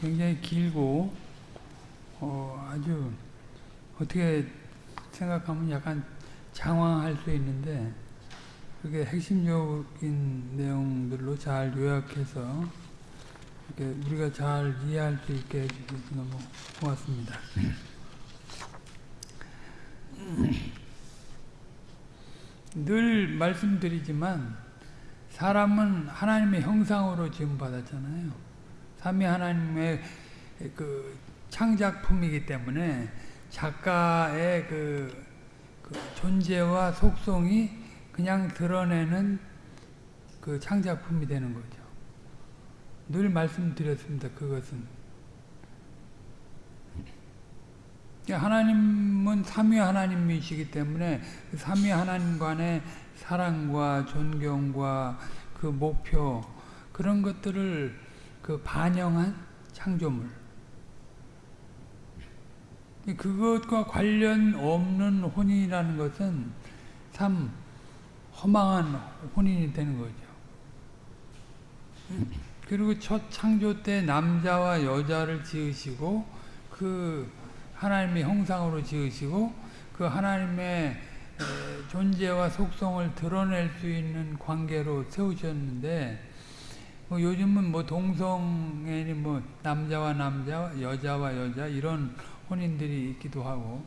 굉장히 길고 어, 아주 어떻게 생각하면 약간 장황할 수 있는데 그게 핵심적인 내용들로 잘 요약해서 이렇게 우리가 잘 이해할 수 있게 해주셔서 너무 고맙습니다. 늘 말씀드리지만 사람은 하나님의 형상으로 지음 받았잖아요. 삼위 하나님의 그 창작품이기 때문에 작가의 그, 그 존재와 속성이 그냥 드러내는 그 창작품이 되는 거죠. 늘 말씀드렸습니다. 그것은 하나님은 삼위 하나님이시기 때문에 그 삼위 하나님 간의 사랑과 존경과 그 목표 그런 것들을 그 반영한 창조물 그것과 관련 없는 혼인이라는 것은 참 허망한 혼인이 되는 거죠. 그리고 첫 창조 때 남자와 여자를 지으시고 그 하나님의 형상으로 지으시고 그 하나님의 존재와 속성을 드러낼 수 있는 관계로 세우셨는데 뭐 요즘은 뭐 동성애니 뭐 남자와 남자, 여자와 여자 이런 혼인들이 있기도 하고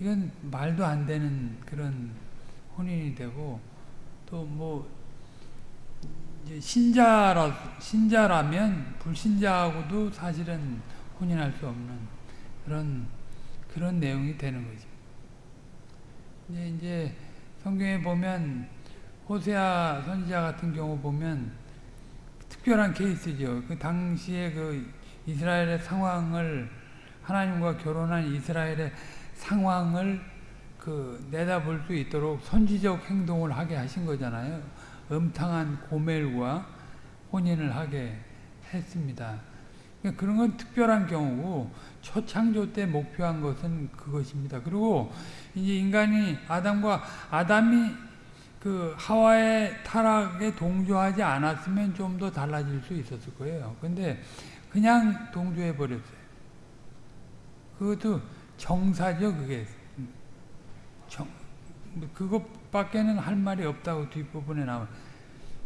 이건 말도 안 되는 그런 혼인이 되고 또 뭐 신자라 신자라면 불신자하고도 사실은 혼인할 수 없는 그런 그런 내용이 되는 거죠. 이제 이제 성경에 보면 호세아 선지자 같은 경우 보면 특별한 케이스죠. 그 당시에 그 이스라엘의 상황을 하나님과 결혼한 이스라엘의 상황을 그 내다볼 수 있도록 선지적 행동을 하게 하신 거잖아요. 음탕한 고멜과 혼인을 하게 했습니다. 그러니까 그런 건 특별한 경우고 초창조 때 목표한 것은 그것입니다. 그리고 이제 인간이 아담과 아담이 그 하와의 타락에 동조하지 않았으면 좀 더 달라질 수 있었을 거예요. 근데 그냥 동조해 버렸어요. 그것도 정사죠, 그게. 정, 그것밖에는 할 말이 없다고 뒷부분에 나와.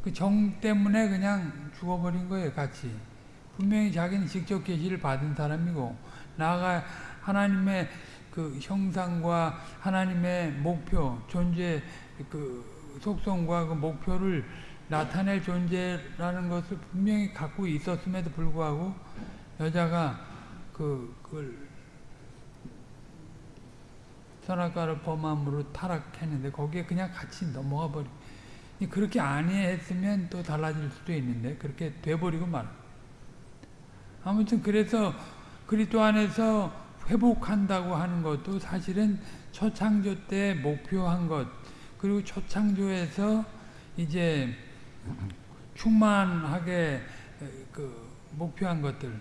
그 정 때문에 그냥 죽어버린 거예요, 같이. 분명히 자기는 직접 계시를 받은 사람이고, 나아가 하나님의 그 형상과 하나님의 목표, 존재, 그 속성과 그 목표를 나타낼 존재라는 것을 분명히 갖고 있었음에도 불구하고 여자가 그, 그걸 선악과를 범함으로 타락했는데 거기에 그냥 같이 넘어가 버리. 그렇게 아니했으면 또 달라질 수도 있는데 그렇게 돼버리고 말. 아무튼 그래서 그리스도 안에서 회복한다고 하는 것도 사실은 초창조 때 목표한 것 그리고 초창조에서 이제 충만하게 그 목표한 것들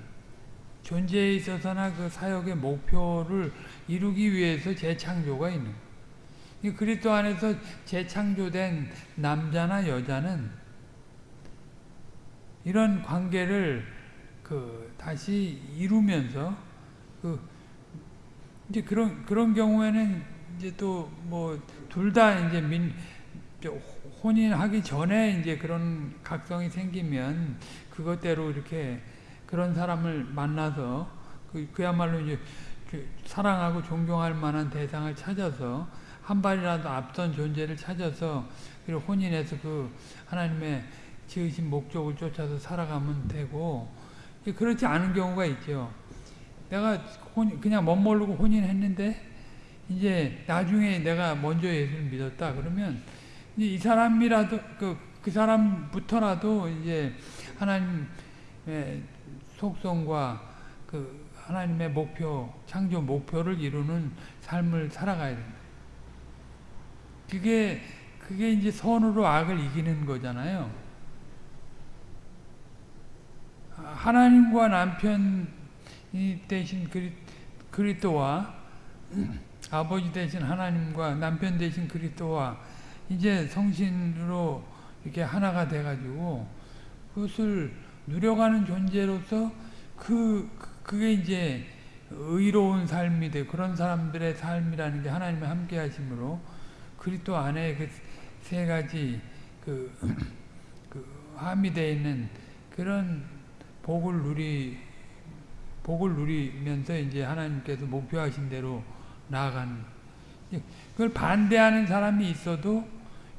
존재에 있어서나 그 사역의 목표를 이루기 위해서 재창조가 있는 거예요. 그리스도 안에서 재창조된 남자나 여자는 이런 관계를 그 다시 이루면서 그 이제 그런 그런 경우에는 이제 또 뭐 둘 다 이제 민 혼인하기 전에 이제 그런 각성이 생기면 그것대로 이렇게 그런 사람을 만나서 그, 그야말로 이제 그 사랑하고 존경할 만한 대상을 찾아서 한 발이라도 앞선 존재를 찾아서 그리고 혼인해서 그 하나님의 지으신 목적을 쫓아서 살아가면 되고 그렇지 않은 경우가 있죠. 내가 혼, 그냥 멋모르고 혼인했는데 이제 나중에 내가 먼저 예수를 믿었다 그러면 이 사람이라도 그, 그 사람부터라도 이제 하나님의 속성과 그 하나님의 목표, 창조 목표를 이루는 삶을 살아가야 된다. 그게 그게 이제 선으로 악을 이기는 거잖아요. 하나님과 남편이 대신 그리, 그리스도와 아버지 대신 하나님과 남편 대신 그리스도와 이제 성신으로 이렇게 하나가 돼가지고 그것을 누려가는 존재로서 그, 그- 그게 이제 의로운 삶이 돼. 그런 사람들의 삶이라는 게 하나님의 함께 하심으로 그리스도 안에 그 세 가지 그, 그 함이 되어 있는 그런 복을 누리 복을 누리면서 이제 하나님께서 목표하신 대로 나아가는 이제 그걸 반대하는 사람이 있어도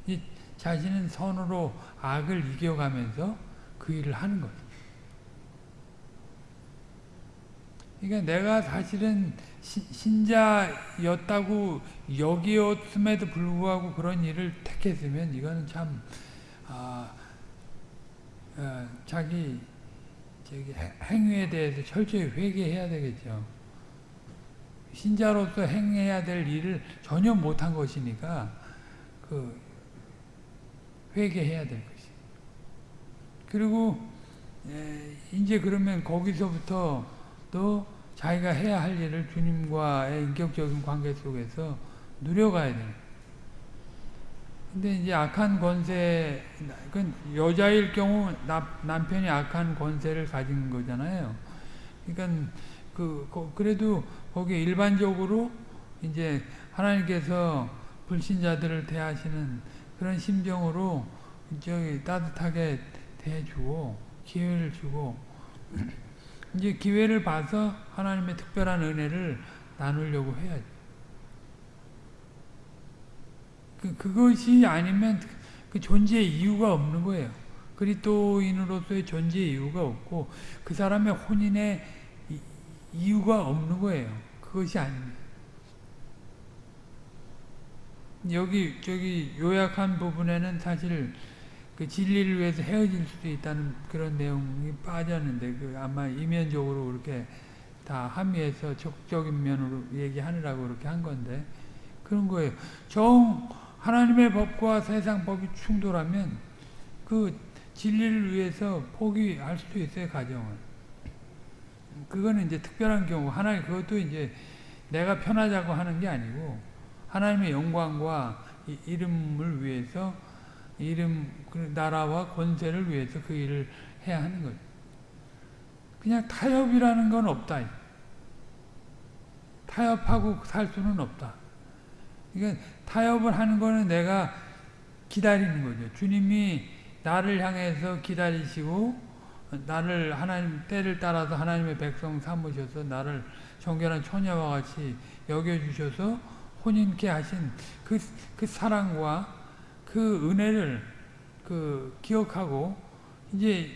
이 자신은 선으로 악을 이겨가면서 그 일을 하는 거죠. 그러니까 내가 사실은 신- 신자였다고 여기었음에도 불구하고 그런 일을 택했으면 이거는 참 아, 어, 자기 저기 해- 행위에 대해서 철저히 회개해야 되겠죠. 신자로서 행해야 될 일을 전혀 못한 것이니까 그 회개해야 될 것이. 그리고 에, 이제 그러면 거기서부터 또 자기가 해야 할 일을 주님과의 인격적인 관계 속에서 누려가야 돼요. 근데 이제 악한 권세, 그 여자일 경우 나, 남편이 악한 권세를 가진 거잖아요. 그러니까 그 거- 그래도 거기 일반적으로 이제 하나님께서 불신자들을 대하시는 그런 심정으로 저기 따뜻하게 대해주고 기회를 주고 이제 기회를 봐서 하나님의 특별한 은혜를 나누려고 해야지. 그, 그것이 아니면 그 존재의 이유가 없는 거예요. 그리스도인으로서의 존재의 이유가 없고 그 사람의 혼인의 이- 이유가 없는 거예요. 그것이 아닙니다. 여기 저기 요약한 부분에는 사실 그 진리를 위해서 헤어질 수도 있다는 그런 내용이 빠졌는데 그 아마 이면적으로 그렇게 다 함의해서 적적인 면으로 얘기하느라고 그렇게 한 건데 그런 거예요. 정 하나님의 법과 세상 법이 충돌하면 그 진리를 위해서 포기할 수도 있어요 가정을. 그거는 이제 특별한 경우 하나님 그것도 이제 내가 편하자고 하는 게 아니고 하나님의 영광과 이- 이름을 위해서 이름 그 나라와 권세를 위해서 그 일을 해야 하는 거죠. 그냥 타협이라는 건 없다. 타협하고 살 수는 없다. 그러니까 타협을 하는 거는 내가 기다리는 거죠. 주님이 나를 향해서 기다리시고 나를 하나님 때를 따라서 하나님의 백성 삼으셔서 나를 정결한 처녀와 같이 여겨주셔서 혼인케 하신 그, 그 사랑과 그 은혜를 그 기억하고 이제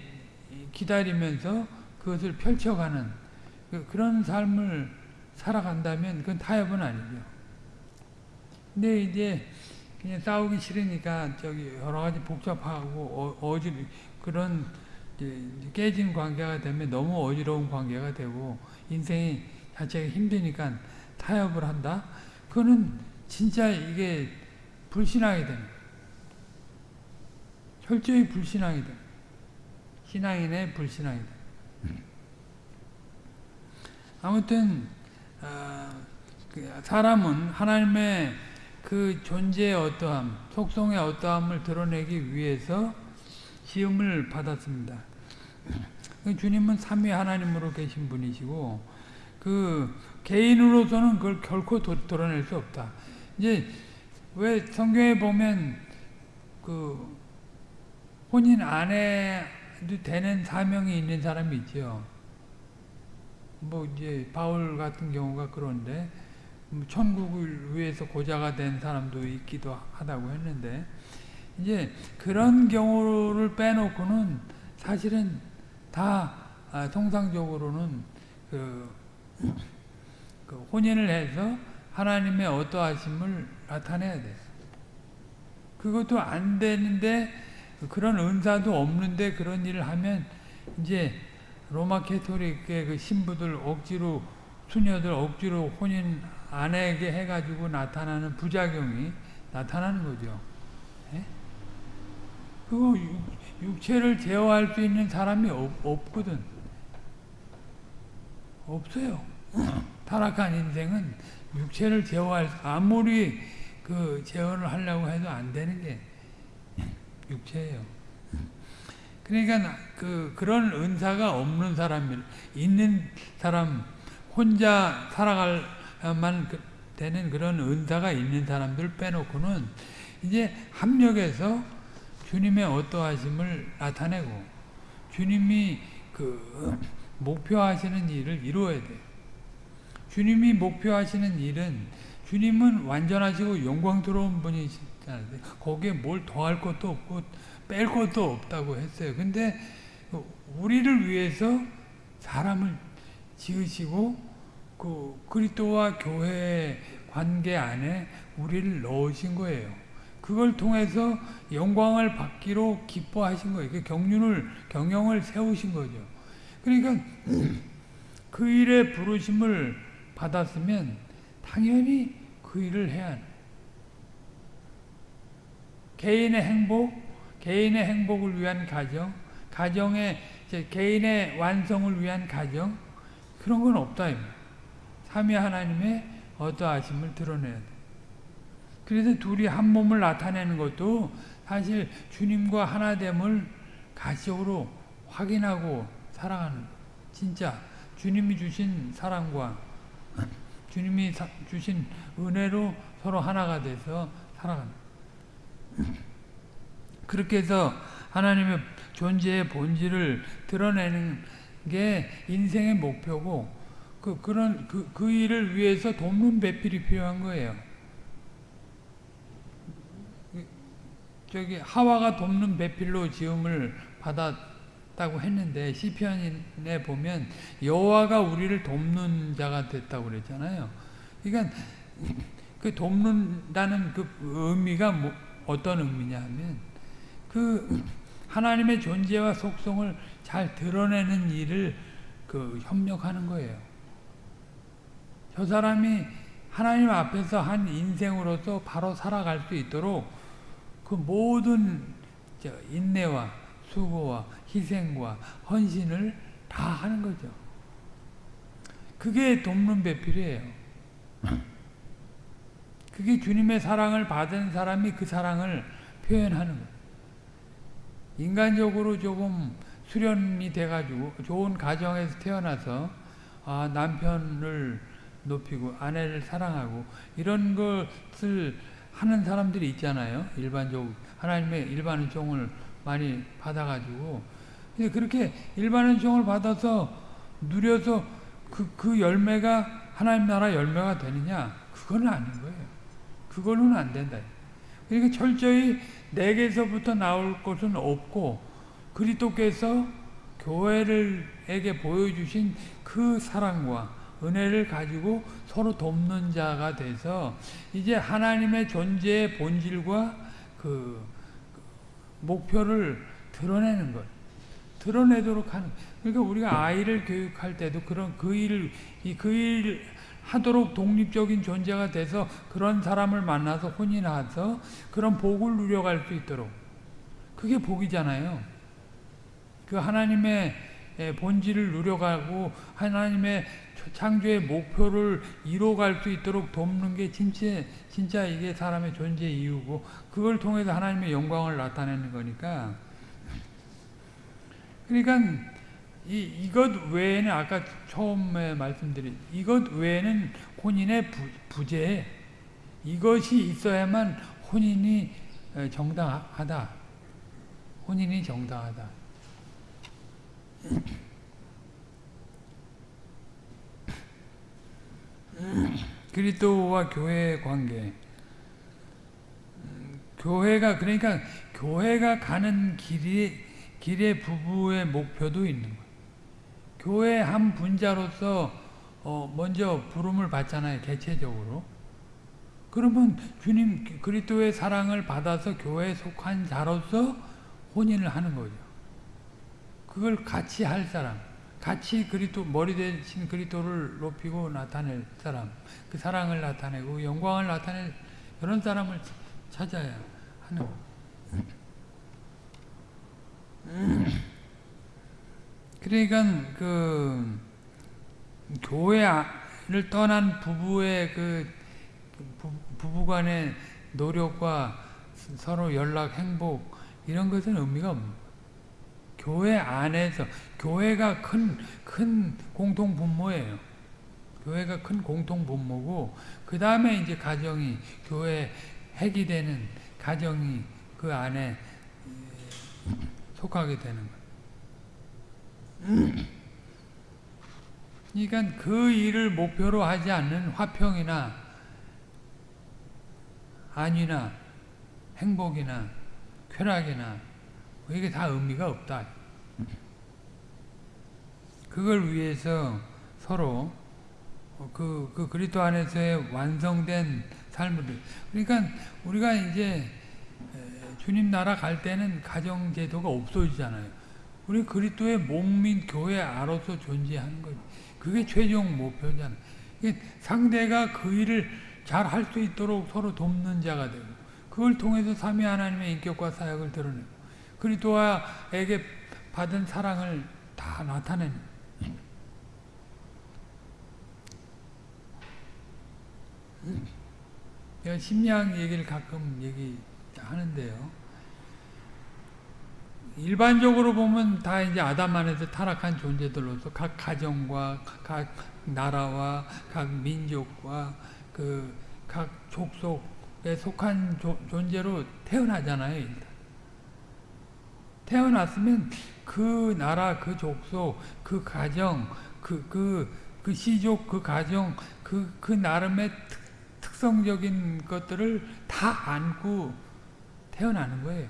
기다리면서 그것을 펼쳐가는 그, 그런 삶을 살아간다면 그건 타협은 아니죠. 근데 이제 그냥 싸우기 싫으니까 저기 여러 가지 복잡하고 어, 어지 그런 깨진 관계가 되면 너무 어지러운 관계가 되고 인생이 자체가 힘드니까 타협을 한다. 그거는 진짜 이게 불신앙이 되는. 철저히 불신앙이 돼. 신앙인의 불신앙이 돼. 아무튼 어, 그 사람은 하나님의 그 존재의 어떠함, 속성의 어떠함을 드러내기 위해서 시험을 받았습니다. 그 주님은 삼위 하나님으로 계신 분이시고 그 개인으로서는 그걸 결코 도, 드러낼 수 없다. 이제 왜 성경에 보면 그 혼인 안 해도 되는 사명이 있는 사람이 있죠. 뭐 이제 바울 같은 경우가 그런데 뭐 천국을 위해서 고자가 된 사람도 있기도 하다고 했는데 이제 그런 경우를 빼놓고는 사실은 다 아, 통상적으로는 그, 그 혼인을 해서 하나님의 어떠하심을 나타내야 돼. 그것도 안 되는데 그런 은사도 없는데 그런 일을 하면 이제 로마 캐토릭의 그 신부들 억지로 수녀들 억지로 혼인 안 하게 해가지고 나타나는 부작용이 나타나는 거죠. 예? 그거 육, 육체를 제어할 수 있는 사람이 없, 없거든. 없어요. 타락한 인생은 육체를 제어할 아무리 그 제어를 하려고 해도 안 되는 게 육체예요. 그러니까 그 그런 은사가 없는 사람 있는 사람 혼자 살아갈만 그 되는 그런 은사가 있는 사람들 빼놓고는 이제 합력해서 주님의 어떠하심을 나타내고 주님이 그 목표하시는 일을 이루어야 돼. 주님이 목표하시는 일은 주님은 완전하시고 영광스러운 분이시잖아요. 거기에 뭘 더할 것도 없고 뺄 것도 없다고 했어요. 근데 우리를 위해서 사람을 지으시고 그 그리스도와 교회 관계 안에 우리를 넣으신 거예요. 그걸 통해서 영광을 받기로 기뻐하신 거예요. 그 경륜을 경영을 세우신 거죠. 그러니까 그 일에 부르심을 받았으면 당연히 그 일을 해야 해. 개인의 행복, 개인의 행복을 위한 가정, 가정의 개인의 완성을 위한 가정 그런 건 없다. 삼위 하나님의 어떠하심을 드러내야 돼. 그래서 둘이 한 몸을 나타내는 것도 사실 주님과 하나됨을 가시적으로 확인하고 살아가는 진짜 주님이 주신 사랑과 주님이 주신 은혜로 서로 하나가 돼서 살아가는 그렇게 해서 하나님의 존재의 본질을 드러내는 게 인생의 목표고 그 그런 그, 그 일을 위해서 돕는 배필이 필요한 거예요. 저기 하와가 돕는 배필로 지음을 받았다고 했는데 시편에 보면 여호와가 우리를 돕는 자가 됐다고 그랬잖아요. 그러니까 그 돕는다는 그 의미가 뭐 어떤 의미냐면 그 하나님의 존재와 속성을 잘 드러내는 일을 그 협력하는 거예요. 저 사람이 하나님 앞에서 한 인생으로서 바로 살아갈 수 있도록 그 모든 인내와 수고와 희생과 헌신을 다 하는 거죠. 그게 돕는 배필이에요. 그게 주님의 사랑을 받은 사람이 그 사랑을 표현하는 거예요. 인간적으로 조금 수련이 돼가지고 좋은 가정에서 태어나서 아, 남편을 높이고 아내를 사랑하고 이런 것을 하는 사람들이 있잖아요. 일반적 하나님의 일반 은총을 많이 받아가지고 근데 그렇게 일반 은총을 받아서 누려서 그, 그 열매가 하나님 나라 열매가 되느냐? 그거는 아닌 거예요. 그거는 안 된다. 그러니까 철저히 내게서부터 나올 것은 없고 그리스도께서 교회를에게 보여주신 그 사랑과 은혜를 가지고 서로 돕는 자가 돼서 이제 하나님의 존재의 본질과 그 목표를 드러내는 것, 드러내도록 하는. 그러니까 우리가 아이를 교육할 때도 그런 그 일을 그일 하도록 독립적인 존재가 돼서 그런 사람을 만나서 혼인해서 그런 복을 누려갈 수 있도록 그게 복이잖아요. 그 하나님의 본질을 누려가고 하나님의 창조의 목표를 이뤄갈 수 있도록 돕는 게 진짜, 진짜 이게 사람의 존재 이유고 그걸 통해서 하나님의 영광을 나타내는 거니까. 그러니까 이, 이것 외에는 아까 처음에 말씀드린 이것 외에는 혼인의 부, 부재. 이것이 있어야만 혼인이 정당하다. 혼인이 정당하다 그리스도와 교회의 관계. 교회가 그러니까 교회가 가는 길이 길의 부부의 목표도 있는 거예요. 교회 한 분자로서 어 먼저 부름을 받잖아요. 개체적으로. 그러면 주님 그리스도의 사랑을 받아서 교회에 속한 자로서 혼인을 하는 거죠. 그걸 같이 할 사람. 같이 그리스도 머리 대신 그리스도를 높이고 나타낼 사람, 그 사랑을 나타내고 영광을 나타낼 그런 사람을 찾아야 하는. 그러니까 그 교회를 떠난 부부의 그 부부간의 노력과 서로 연락, 행복 이런 것은 의미가 없는. 교회 안에서 교회가 큰 큰 공통 분모예요. 교회가 큰 공통 분모고 그 다음에 이제 가정이 교회 핵이 되는 가정이 그 안에 속하게 되는. 그러니까 그 일을 목표로 하지 않는 화평이나 안위나 행복이나 쾌락이나 이게 다 의미가 없다. 그걸 위해서 서로 그, 그 그리스도 안에서의 완성된 삶을 그러니까 우리가 이제 주님 나라 갈 때는 가정 제도가 없어지잖아요. 우리 그리스도의 몸민 교회 안으로서 존재하는 거지. 그게 최종 목표잖아요. 상대가 그 일을 잘 할 수 있도록 서로 돕는 자가 되고 그걸 통해서 삼위 하나님의 인격과 사역을 드러내고 그리스도에게 받은 사랑을 다 나타내는 제가 심리학 얘기를 가끔 얘기하는데요. 일반적으로 보면 다 이제 아담 안에서 타락한 존재들로서 각 가정과 각 나라와 각 민족과 그 각 족속에 속한 조, 존재로 태어나잖아요. 일단. 태어났으면 그 나라, 그 족속, 그 가정, 그, 그, 그 시족, 그 가정, 그, 그 나름의 특, 특성적인 것들을 다 안고 태어나는 거예요.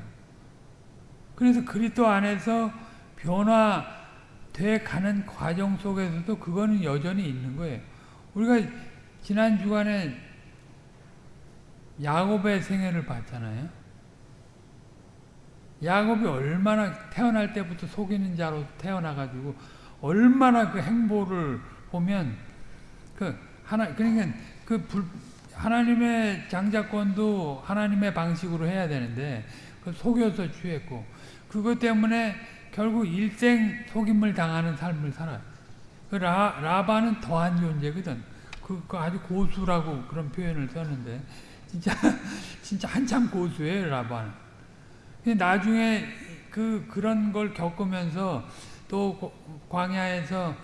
그래서 그리스도 안에서 변화돼 가는 과정 속에서도 그거는 여전히 있는 거예요. 우리가 지난 주간에 야곱의 생애를 봤잖아요. 야곱이 얼마나 태어날 때부터 속이는 자로 태어나가지고 얼마나 그 행보를 보면 그 하나 그러니까 그 불, 하나님의 장자권도 하나님의 방식으로 해야 되는데 그 속여서 취했고 그것 때문에 결국 일생 속임을 당하는 삶을 살아요. 그 라, 라바는 더한 존재거든. 그, 그 아주 고수라고 그런 표현을 썼는데 진짜 진짜 한참 고수예요 라바는. 나중에 그 그런 걸 겪으면서 또 광야에서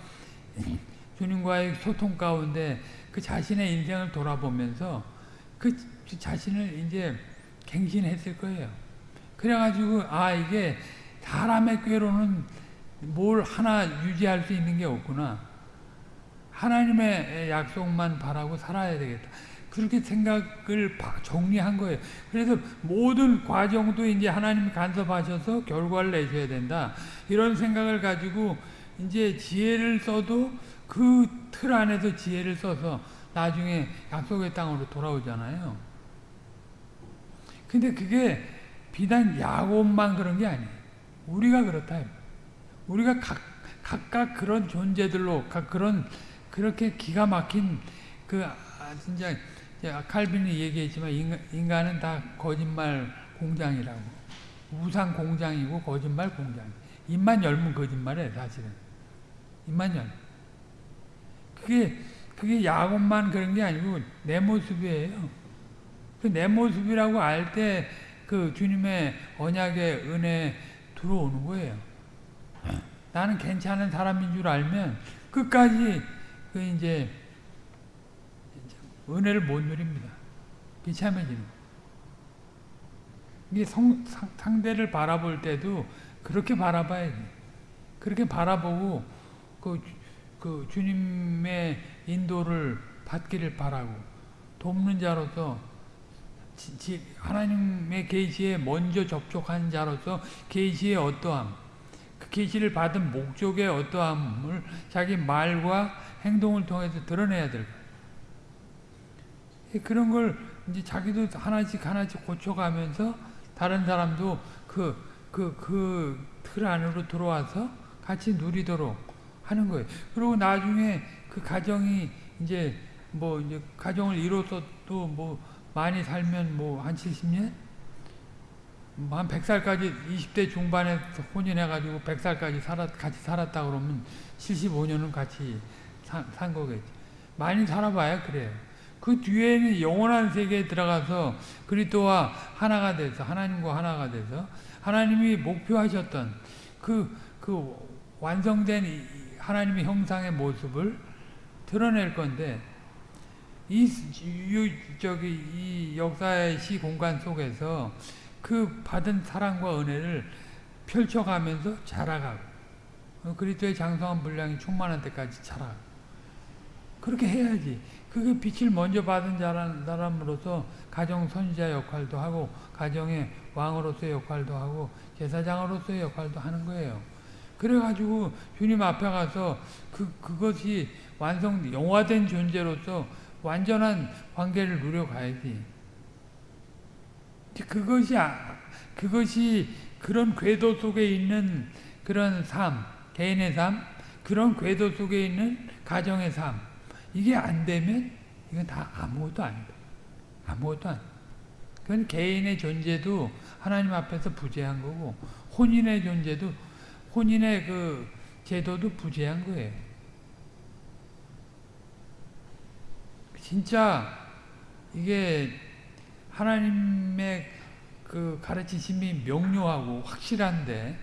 주님과의 소통 가운데 그 자신의 인생을 돌아보면서 그 자신을 이제 갱신했을 거예요. 그래가지고 아 이게 사람의 꾀로는 뭘 하나 유지할 수 있는 게 없구나. 하나님의 약속만 바라고 살아야 되겠다. 그렇게 생각을 정리한 거예요. 그래서 모든 과정도 이제 하나님이 간섭하셔서 결과를 내셔야 된다. 이런 생각을 가지고 이제 지혜를 써도 그 틀 안에서 지혜를 써서 나중에 약속의 땅으로 돌아오잖아요. 근데 그게 비단 야곱만 그런 게 아니에요. 우리가 그렇다. 우리가 각, 각각 그런 존재들로, 각 그런, 그렇게 기가 막힌, 그, 아, 진짜, 칼빈이 얘기했지만, 인간, 은다 거짓말 공장이라고. 우상 공장이고, 거짓말 공장. 입만 열면 거짓말이에요, 사실은. 입만 열면. 그게 그게 야곱만 그런 게 아니고 내 모습이에요. 그 내 모습이라고 알 때 그 주님의 언약의 은혜 들어오는 거예요. 나는 괜찮은 사람인 줄 알면 끝까지 그 이제 은혜를 못 누립니다. 비참해지는 이게 성, 상대를 바라볼 때도 그렇게 바라봐야지. 그렇게 바라보고 그, 그 주님의 인도를 받기를 바라고 돕는 자로서 하나님의 계시에 먼저 접촉한 자로서 계시의 어떠함, 그 계시를 받은 목적의 어떠함을 자기 말과 행동을 통해서 드러내야 될 거예요. 그런 걸 이제 자기도 하나씩 하나씩 고쳐가면서 다른 사람도 그, 그, 그 틀 안으로 들어와서 같이 누리도록 하는 거예요. 그리고 나중에 그 가정이 이제 뭐 이제 가정을 이뤄서 또 뭐 많이 살면 뭐 한 70년? 뭐한 100살까지 20대 중반에 혼인해가지고 100살까지 살았, 같이 살았다 그러면 75년은 같이 사, 산 거겠지. 많이 살아봐야 그래요. 그 뒤에는 영원한 세계에 들어가서 그리스도와 하나가 돼서 하나님과 하나가 돼서 하나님이 목표하셨던 그, 그 완성된 이 하나님의 형상의 모습을 드러낼 건데, 이, 이, 저기, 이 역사의 시 공간 속에서 그 받은 사랑과 은혜를 펼쳐가면서 자라가고, 어, 그리스도의 장성한 분량이 충만한 때까지 자라. 그렇게 해야지. 그게 빛을 먼저 받은 자란 사람으로서 가정 선지자 역할도 하고 가정의 왕으로서의 역할도 하고 제사장으로서의 역할도 하는 거예요. 그래가지고 주님 앞에 가서 그 그것이 완성 영화된 존재로서 완전한 관계를 누려가야지. 그것이 아, 그것이 그런 궤도 속에 있는 그런 삶, 개인의 삶, 그런 궤도 속에 있는 가정의 삶. 이게 안 되면 이건 다 아무것도 아니다. 아무것도 아니다. 그건 개인의 존재도 하나님 앞에서 부재한 거고 혼인의 존재도 혼인의 그 제도도 부재한 거예요. 진짜 이게 하나님의 그 가르치심이 명료하고 확실한데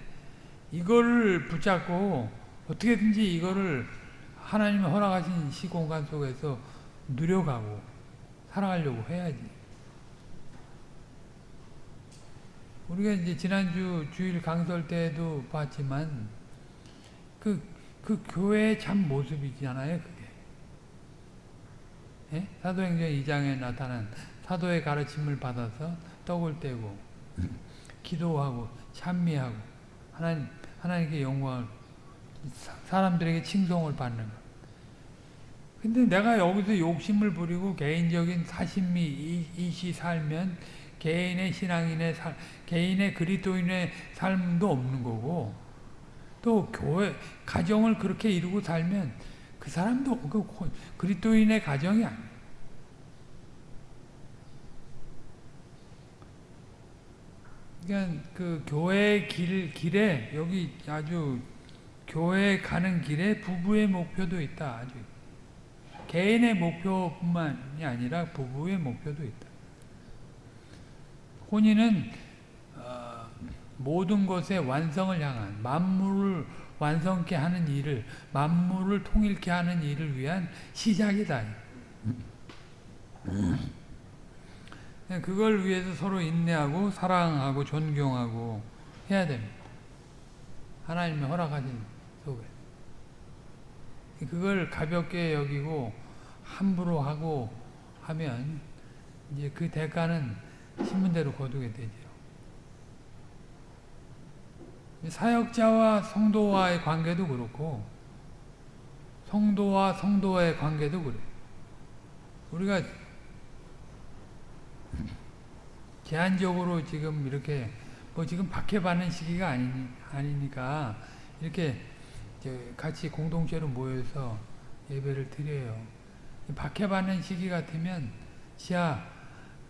이거를 붙잡고 어떻게든지 이거를 하나님이 허락하신 시공간 속에서 누려가고 살아가려고 해야지. 우리가 이제 지난주 주일 강설 때도 봤지만 그, 그 교회의 참 모습이잖아요, 그게. 예? 사도행전 2장에 나타난 사도의 가르침을 받아서 떡을 떼고 기도하고 찬미하고 하나님, 하나님께 영광을 사람들에게 칭송을 받는 것. 근데 내가 여기서 욕심을 부리고 개인적인 사심미 이시 살면 개인의 신앙인의 살, 개인의 그리스도인의 삶도 없는 거고 또 교회 가정을 그렇게 이루고 살면 그 사람도 그 그리스도인의 가정이 아니에요. 그러니까 그 교회 길 길에 여기 아주 교회 가는 길에 부부의 목표도 있다. 아주 개인의 목표뿐만이 아니라 부부의 목표도 있다. 혼인은 어, 모든 것의 완성을 향한 만물을 완성케 하는 일을 만물을 통일케 하는 일을 위한 시작이다. 그걸 위해서 서로 인내하고 사랑하고 존경하고 해야 됩니다. 하나님의 허락하신 속에. 그걸 가볍게 여기고 함부로 하고 하면 이제 그 대가는 신문대로 거두게 되죠. 사역자와 성도와의 관계도 그렇고 성도와 성도와의 관계도 그래. 우리가 제한적으로 지금 이렇게 뭐 지금 박해받는 시기가 아니, 아니니까 이렇게 같이 공동체로 모여서 예배를 드려요. 박해받는 시기 같으면 지하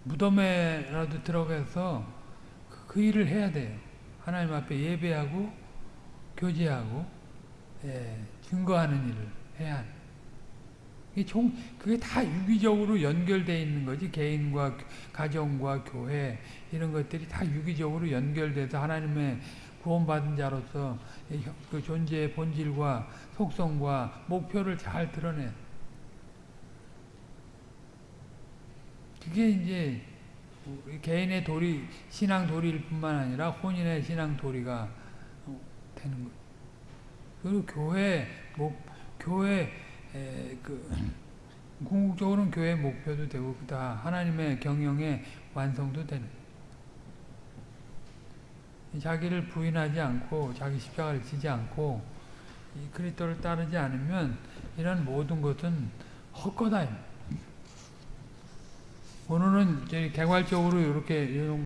무덤에라도 들어가서 그, 그 일을 해야 돼요. 하나님 앞에 예배하고 교제하고 예, 증거하는 일을 해야 합니다. 총, 그게 다 유기적으로 연결되어 있는 거지. 개인과 가정과 교회 이런 것들이 다 유기적으로 연결돼서 하나님의 구원받은 자로서 그 존재의 본질과 속성과 목표를 잘 드러내. 그게 이제 개인의 도리, 신앙 도리일 뿐만 아니라 혼인의 신앙 도리가 되는 거예요. 그리고 교회, 목, 교회, 에, 그, 궁극적으로는 교회 목표도 되고, 다 하나님의 경영의 완성도 되는 자기를 부인하지 않고 자기 십자가를 지지 않고 이 그리스도를 따르지 않으면 이런 모든 것은 헛거다. 오늘은 개괄적으로 이렇게